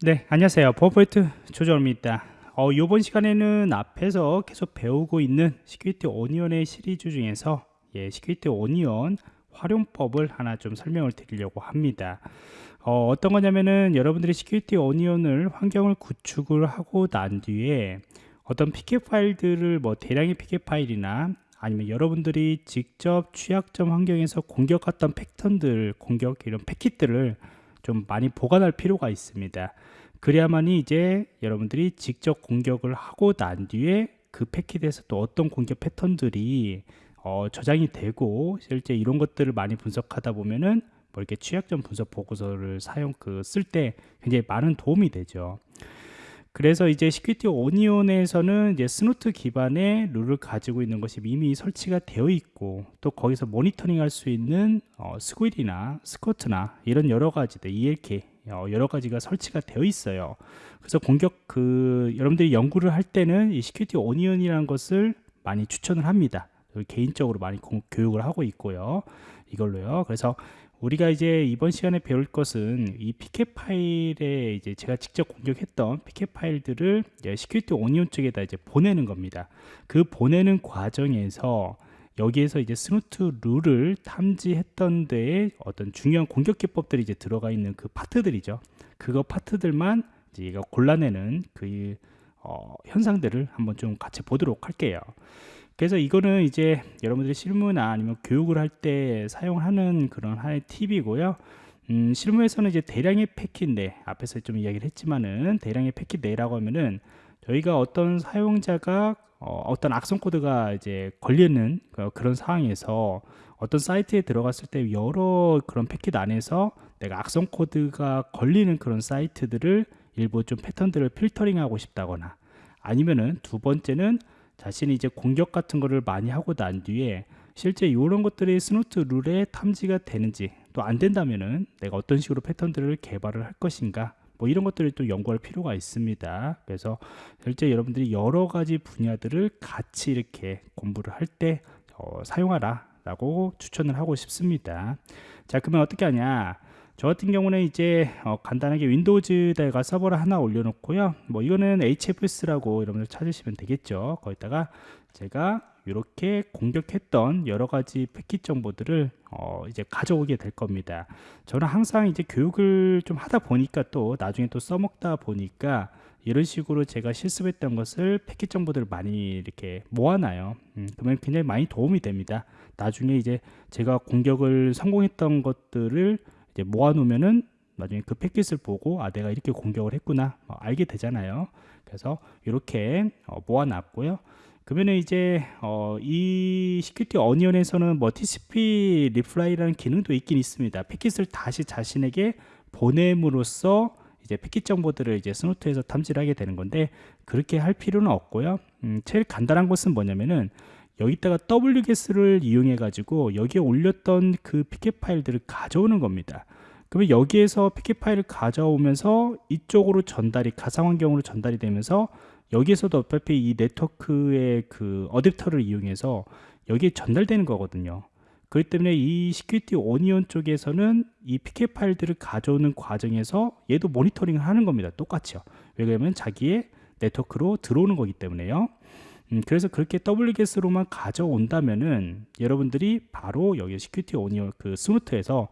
네, 안녕하세요. 보안프로젝트 조정원입니다. 어, 이번 시간에는 앞에서 계속 배우고 있는 Security Onion의 시리즈 중에서 예, Security Onion 활용법을 하나 좀 설명을 드리려고 합니다. 어, 떤 거냐면은 여러분들이 Security Onion을 환경을 구축을 하고 난 뒤에 어떤 PCAP 파일들을 뭐 대량의 PCAP 파일이나 아니면 여러분들이 직접 취약점 환경에서 공격했던 패턴들 공격 이런 패킷들을 좀 많이 보관할 필요가 있습니다 그래야만이 이제 여러분들이 직접 공격을 하고 난 뒤에 그 패킷에서 또 어떤 공격 패턴들이 어, 저장이 되고 실제 이런 것들을 많이 분석하다 보면은 뭐 이렇게 취약점 분석 보고서를 사용 그 쓸 때 굉장히 많은 도움이 되죠. 그래서 이제 Security Onion에서는 이제 Snort 기반의 룰을 가지고 있는 것이 이미 설치가 되어 있고 또 거기서 모니터링 할 수 있는 어, Sguil이나 Squert나 이런 여러 가지들 ELK 어, 여러 가지가 설치가 되어 있어요. 그래서 공격 그 여러분들이 연구를 할 때는 이 Security Onion이라는 것을 많이 추천을 합니다. 개인적으로 많이 공, 교육을 하고 있고요. 이걸로요. 그래서 우리가 이제 이번 시간에 배울 것은 이 PCAP 파일에 이제 제가 직접 공격했던 PCAP 파일들을 Security Onion 쪽에다 이제 보내는 겁니다. 그 보내는 과정에서 여기에서 이제 Snort 룰을 탐지했던 데에 어떤 중요한 공격 기법들이 이제 들어가 있는 그 파트들이죠. 그거 파트들만 이제 골라내는 그 어, 현상들을 한번 좀 같이 보도록 할게요. 그래서 이거는 이제 여러분들이 실무나 아니면 교육을 할 때 사용하는 그런 하나의 팁이고요. 음, 실무에서는 이제 대량의 패킷 내 앞에서 좀 이야기를 했지만은 대량의 패킷 내라고 하면은 저희가 어떤 사용자가 어, 떤 악성 코드가 이제 걸리는 그런 상황에서 어떤 사이트에 들어갔을 때 여러 그런 패킷 안에서 내가 악성 코드가 걸리는 그런 사이트들을 일부 좀 패턴들을 필터링하고 싶다거나 아니면은 두 번째는 자신이 이제 공격 같은 거를 많이 하고 난 뒤에 실제 이런 것들이 Snort 룰에 탐지가 되는지 또 안 된다면은 내가 어떤 식으로 패턴들을 개발을 할 것인가? 뭐 이런 것들을 또 연구할 필요가 있습니다. 그래서 실제 여러분들이 여러 가지 분야들을 같이 이렇게 공부를 할때 어, 사용하라 라고 추천을 하고 싶습니다. 자 그러면 어떻게 하냐 저 같은 경우는 이제 어, 간단하게 윈도우즈에다가 서버를 하나 올려놓고요. 뭐 이거는 HFS라고 여러분들 찾으시면 되겠죠. 거기다가 제가 이렇게 공격했던 여러 가지 패킷 정보들을 어 이제 가져오게 될 겁니다. 저는 항상 이제 교육을 좀 하다 보니까 또 나중에 또 써먹다 보니까 이런 식으로 제가 실습했던 것을 패킷 정보들을 많이 이렇게 모아놔요. 음, 그러면 굉장히 많이 도움이 됩니다. 나중에 이제 제가 공격을 성공했던 것들을 이제 모아놓으면은 나중에 그 패킷을 보고 아 내가 이렇게 공격을 했구나 어, 알게 되잖아요. 그래서 이렇게 어, 모아놨고요. 그러면 이제 어, 이 Security Onion에서는 뭐 TCP replay라는 기능도 있긴 있습니다. 패킷을 다시 자신에게 보냄으로써 이제 패킷 정보들을 이제 Snort에서 탐지를 하게 되는 건데 그렇게 할 필요는 없고요. 음, 제일 간단한 것은 뭐냐면은 여기다가 wget를 이용해 가지고 여기에 올렸던 그 pcap 파일들을 가져오는 겁니다. 그러면 여기에서 pcap 파일을 가져오면서 이쪽으로 전달이 가상 환경으로 전달이 되면서 여기에서도 어차피 이 네트워크의 그 어댑터를 이용해서 여기에 전달되는 거거든요. 그렇기 때문에 이 Security Onion 쪽에서는 이 pcap 파일들을 가져오는 과정에서 얘도 모니터링을 하는 겁니다. 똑같이요. 왜냐하면 자기의 네트워크로 들어오는 거기 때문에요 음, 그래서 그렇게 wget으로만 가져온다면은 여러분들이 바로 여기 Security Onion 그 Snort에서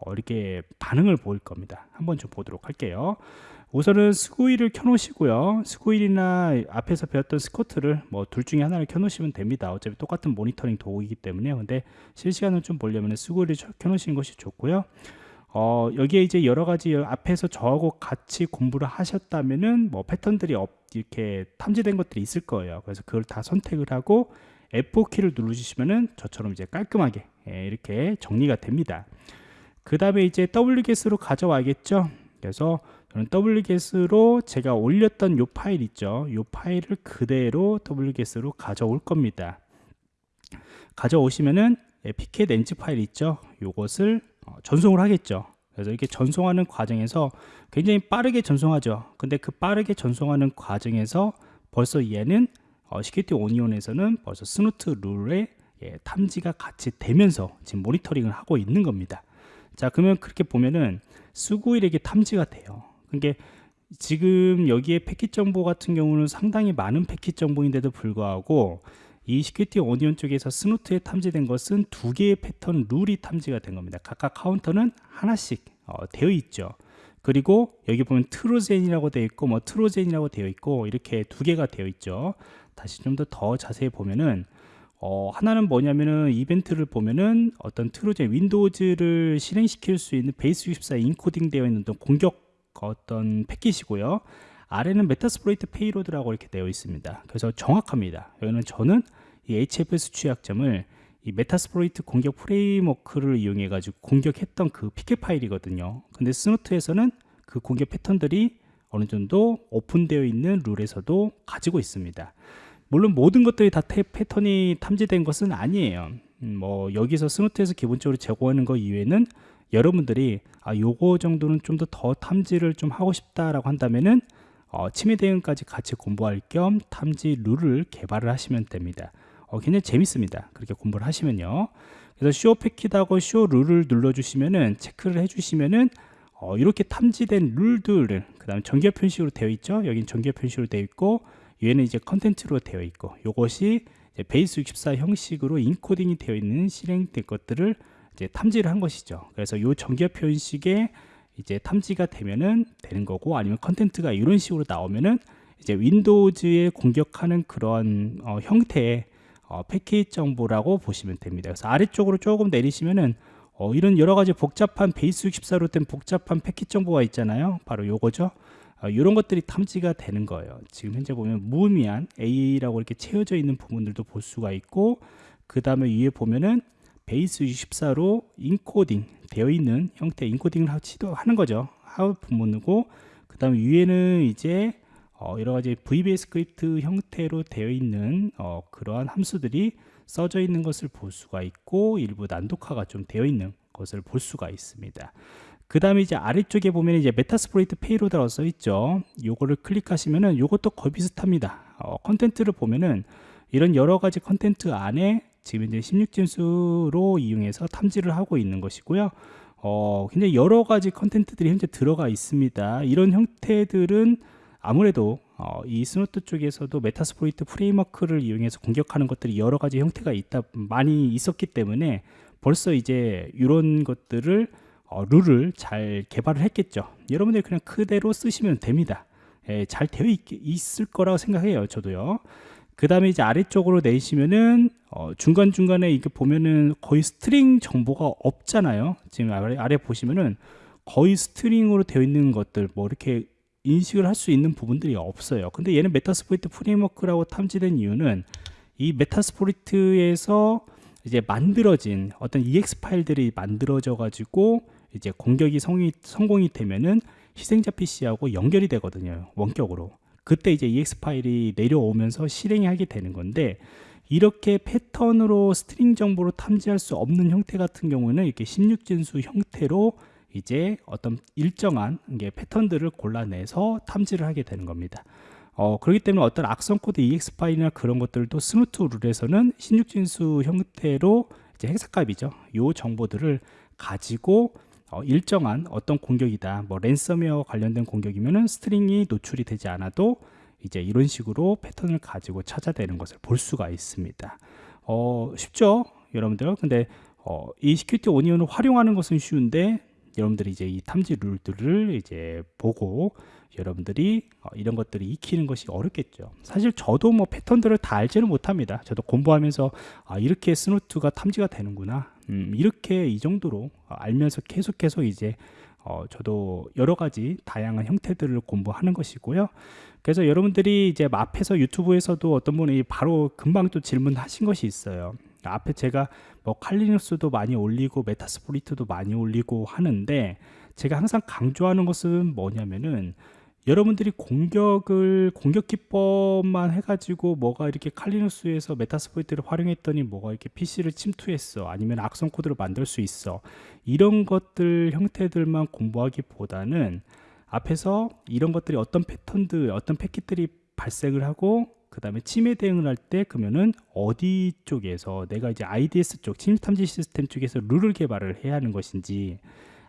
어, 이렇게 반응을 보일 겁니다. 한번 좀 보도록 할게요. 우선은 Sguil을 켜놓으시고요. Sguil이나 앞에서 배웠던 Squert를 뭐 둘 중에 하나를 켜놓으시면 됩니다. 어차피 똑같은 모니터링 도구이기 때문에 근데 실시간을 좀 보려면 Sguil을 켜놓으시는 것이 좋고요 어, 여기에 이제 여러 가지 앞에서 저하고 같이 공부를 하셨다면은 뭐 패턴들이 없, 이렇게 탐지된 것들이 있을 거예요. 그래서 그걸 다 선택을 하고 F4 키를 누르시면은 저처럼 이제 깔끔하게 예, 이렇게 정리가 됩니다. 그 다음에 이제 wget으로 가져와야겠죠. 그래서 저는 wget으로 제가 올렸던 요 파일 있죠. 요 파일을 그대로 wget으로 가져올 겁니다. 가져오시면은 예, 엔지 파일 있죠. 요것을 어, 전송을 하겠죠. 그래서 이렇게 전송하는 과정에서 굉장히 빠르게 전송하죠. 근데 그 빠르게 전송하는 과정에서 벌써 얘는 어, Security Onion에서는 벌써 Snort 룰에 예, 탐지가 같이 되면서 지금 모니터링을 하고 있는 겁니다. 자 그러면 그렇게 보면은 Sguil에게 탐지가 돼요. 그게 지금 여기에 패킷 정보 같은 경우는 상당히 많은 패킷 정보인데도 불구하고 이 Security Onion 쪽에서 Snort에 탐지된 것은 두 개의 패턴 룰이 탐지가 된 겁니다. 각각 카운트는 하나씩 어, 되어 있죠. 그리고 여기 보면 Trojan이라고 되어 있고 뭐 Trojan이라고 되어 있고 이렇게 두 개가 되어 있죠. 다시 좀 더 더 자세히 보면은 어, 하나는 뭐냐면은 이벤트를 보면은 어떤 Trojan Windows를 실행시킬 수 있는 Base64 인코딩 되어 있는 어떤 공격 어떤 패킷이고요. 아래는 Metasploit payload라고 이렇게 되어 있습니다. 그래서 정확합니다. 여기는 저는 이 HFS 취약점을 이 Metasploit 공격 프레임워크를 이용해 가지고 공격했던 그 pcap 파일이거든요. 근데 Snort에서는 그 공격 패턴들이 어느 정도 오픈되어 있는 룰에서도 가지고 있습니다. 물론 모든 것들이 다 패턴이 탐지된 것은 아니에요. 음, 뭐 여기서 스노트에서 기본적으로 제공하는 것 이외에는 여러분들이 아 요거 정도는 좀 더더 탐지를 좀 하고 싶다라고 한다면은 어, 침해 대응까지 같이 공부할 겸 탐지 룰을 개발을 하시면 됩니다. 어, 굉장히 재밌습니다. 그렇게 공부를 하시면요. 그래서 쇼 패킷하고 쇼 룰을 눌러주시면은 체크를 해주시면은 어, 이렇게 탐지된 룰들을 그 다음에 정규 표현식으로 되어 있죠. 여긴 정규 표현식으로 되어 있고 얘는 이제 컨텐츠로 되어 있고 이것이 Base64 형식으로 인코딩이 되어 있는 실행된 것들을 이제 탐지를 한 것이죠. 그래서 이 정규 표현식에 이제 탐지가 되면은 되는 거고 아니면 컨텐츠가 이런 식으로 나오면은 이제 Windows에 공격하는 그런 어, 형태의 어, 패킷 정보라고 보시면 됩니다. 그래서 아래쪽으로 조금 내리시면은 어, 이런 여러 가지 복잡한 Base64로 된 복잡한 패킷 정보가 있잖아요. 바로 요거죠. 어, 이런 것들이 탐지가 되는 거예요. 지금 현재 보면 무의미한 AA라고 이렇게 채워져 있는 부분들도 볼 수가 있고 그 다음에 위에 보면은 Base64로 인코딩 되어 있는 형태 인코딩을 시도하는 거죠. 하우 부분이고 그 다음에 위에는 이제 어, 여러 가지 VBA 스크립트 형태로 되어 있는 어, 그러한 함수들이 써져 있는 것을 볼 수가 있고 일부 난독화가 좀 되어 있는 것을 볼 수가 있습니다. 그 다음에 이제 아래쪽에 보면 이제 Metasploit payload라고 써 있죠. 요거를 클릭하시면은 요것도 거의 비슷합니다. 어, 컨텐츠를 보면은 이런 여러 가지 컨텐츠 안에 지금 이제 16진수로 이용해서 탐지를 하고 있는 것이고요. 어, 굉장히 여러 가지 컨텐츠들이 현재 들어가 있습니다. 이런 형태들은 아무래도 어, 이 Snort 쪽에서도 Metasploit 프레임워크를 이용해서 공격하는 것들이 여러 가지 형태가 있다 많이 있었기 때문에 벌써 이제 이런 것들을 어, 룰을 잘 개발을 했겠죠. 여러분들이 그냥 그대로 쓰시면 됩니다. 예, 잘 되어 있, 있을 거라고 생각해요. 저도요. 그 다음에 이제 아래쪽으로 내리시면은 어, 중간중간에 이렇게 보면은 거의 string 정보가 없잖아요. 지금 아래, 아래 보시면은 거의 string으로 되어 있는 것들 뭐 이렇게 인식을 할 수 있는 부분들이 없어요. 근데 얘는 Metasploit 프레임워크라고 탐지된 이유는 이 Metasploit에서 이제 만들어진 어떤 EXE 파일들이 만들어져 가지고 이제 공격이 성이, 성공이 되면은 희생자 PC하고 연결이 되거든요 원격으로 그때 이제 EXE 파일이 내려오면서 실행이 하게 되는 건데 이렇게 패턴으로 string 정보로 탐지할 수 없는 형태 같은 경우는 이렇게 16진수 형태로 이제 어떤 일정한 게 패턴들을 골라내서 탐지를 하게 되는 겁니다. 어, 그렇기 때문에 어떤 악성 코드 EXE 파일이나 그런 것들도 Snort 룰에서는 16진수 형태로 이제 hexa값이죠. 요 정보들을 가지고 어, 일정한 어떤 공격이다 뭐 랜섬웨어 관련된 공격이면은 string이 노출이 되지 않아도 이제 이런 식으로 패턴을 가지고 찾아내는 것을 볼 수가 있습니다. 어, 쉽죠? 여러분들. 근데 어, 이 Security Onion을 활용하는 것은 쉬운데 여러분들이 이제 이 탐지 룰들을 이제 보고 여러분들이 어, 이런 것들을 익히는 것이 어렵겠죠 사실 저도 뭐 패턴들을 다 알지는 못합니다 저도 공부하면서 아 이렇게 스노트가 탐지가 되는구나 음, 이렇게 이 정도로 알면서 계속해서 이제 어, 저도 여러 가지 다양한 형태들을 공부하는 것이고요. 그래서 여러분들이 이제 앞에서 유튜브에서도 어떤 분이 바로 금방 또 질문하신 것이 있어요. 앞에 제가 뭐 칼리눅스도 많이 올리고 메타스포리트도 많이 올리고 하는데 제가 항상 강조하는 것은 뭐냐면은 여러분들이 공격을 공격 기법만 해가지고 뭐가 이렇게 칼리누스에서 메타스포이트를 활용했더니 뭐가 이렇게 PC를 침투했어 아니면 악성 코드를 만들 수 있어 이런 것들 형태들만 공부하기보다는 앞에서 이런 것들이 어떤 패턴들 어떤 패킷들이 발생을 하고 그 다음에 침해 대응을 할 때 그러면은 어디 쪽에서 내가 이제 IDS 쪽 침입 탐지 시스템 쪽에서 룰을 개발을 해야 하는 것인지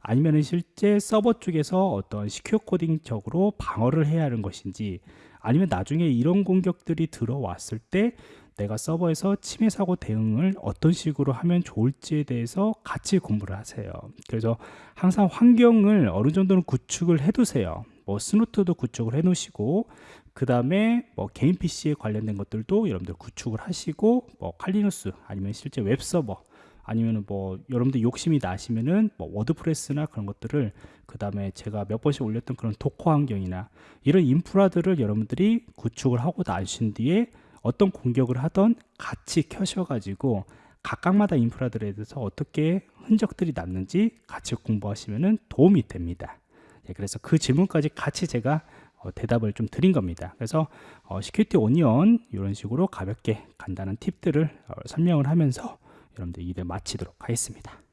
아니면은 실제 서버 쪽에서 어떤 secure coding적으로 방어를 해야 하는 것인지 아니면 나중에 이런 공격들이 들어왔을 때 내가 서버에서 침해 사고 대응을 어떤 식으로 하면 좋을지에 대해서 같이 공부를 하세요. 그래서 항상 환경을 어느 정도는 구축을 해 두세요. 뭐 Snort도 구축을 해 놓으시고 그 다음에 뭐 개인 PC에 관련된 것들도 여러분들 구축을 하시고 뭐 Kali Linux 아니면 실제 웹 서버 아니면은 뭐 여러분들 욕심이 나시면은 뭐 WordPress나 그런 것들을 그 다음에 제가 몇 번씩 올렸던 그런 Docker 환경이나 이런 인프라들을 여러분들이 구축을 하고 나신 뒤에 어떤 공격을 하던 같이 켜셔가지고 각각마다 인프라들에 대해서 어떻게 흔적들이 남는지 같이 공부하시면 도움이 됩니다. 예, 그래서 그 질문까지 같이 제가 어, 대답을 좀 드린 겁니다. 그래서 어, Security Onion 이런 식으로 가볍게 간단한 팁들을 어, 설명을 하면서 여러분들 일을 마치도록 하겠습니다.